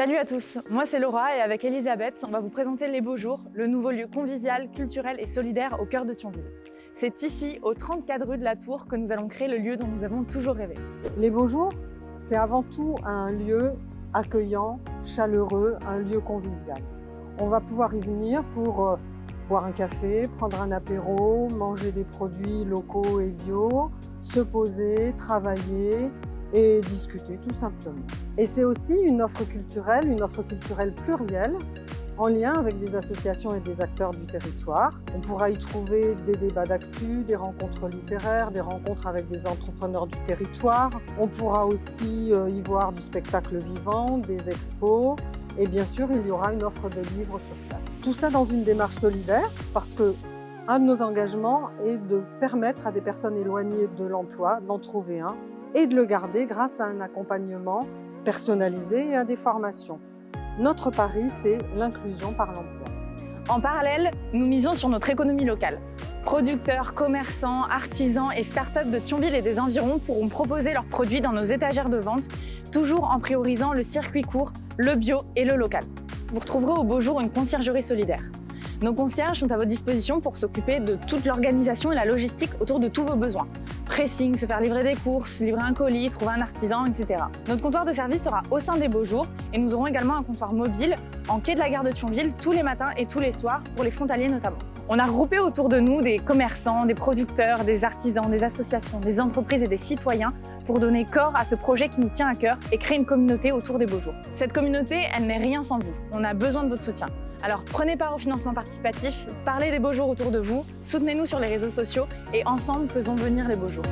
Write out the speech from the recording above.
Salut à tous, moi c'est Laura et avec Elisabeth, on va vous présenter Les Beaux Jours, le nouveau lieu convivial, culturel et solidaire au cœur de Thionville. C'est ici, au 34 rue de la Tour, que nous allons créer le lieu dont nous avons toujours rêvé. Les Beaux Jours, c'est avant tout un lieu accueillant, chaleureux, un lieu convivial. On va pouvoir y venir pour euh, boire un café, prendre un apéro, manger des produits locaux et bio, se poser, travailler, et discuter tout simplement. Et c'est aussi une offre culturelle, une offre culturelle plurielle, en lien avec des associations et des acteurs du territoire. On pourra y trouver des débats d'actu, des rencontres littéraires, des rencontres avec des entrepreneurs du territoire. On pourra aussi euh, y voir du spectacle vivant, des expos, et bien sûr, il y aura une offre de livres sur place. Tout ça dans une démarche solidaire, parce que un de nos engagements est de permettre à des personnes éloignées de l'emploi d'en trouver un et de le garder grâce à un accompagnement personnalisé et à des formations. Notre pari, c'est l'inclusion par l'emploi. En parallèle, nous misons sur notre économie locale. Producteurs, commerçants, artisans et start-up de Thionville et des environs pourront proposer leurs produits dans nos étagères de vente, toujours en priorisant le circuit court, le bio et le local. Vous retrouverez au beau jour une conciergerie solidaire. Nos concierges sont à votre disposition pour s'occuper de toute l'organisation et la logistique autour de tous vos besoins. Se faire livrer des courses, livrer un colis, trouver un artisan, etc. Notre comptoir de service sera au sein des beaux jours et nous aurons également un comptoir mobile en quai de la gare de Thionville tous les matins et tous les soirs pour les frontaliers notamment. On a regroupé autour de nous des commerçants, des producteurs, des artisans, des associations, des entreprises et des citoyens pour donner corps à ce projet qui nous tient à cœur et créer une communauté autour des beaux jours. Cette communauté, elle n'est rien sans vous. On a besoin de votre soutien. Alors prenez part au financement participatif, parlez des beaux jours autour de vous, soutenez-nous sur les réseaux sociaux et ensemble faisons venir les beaux jours.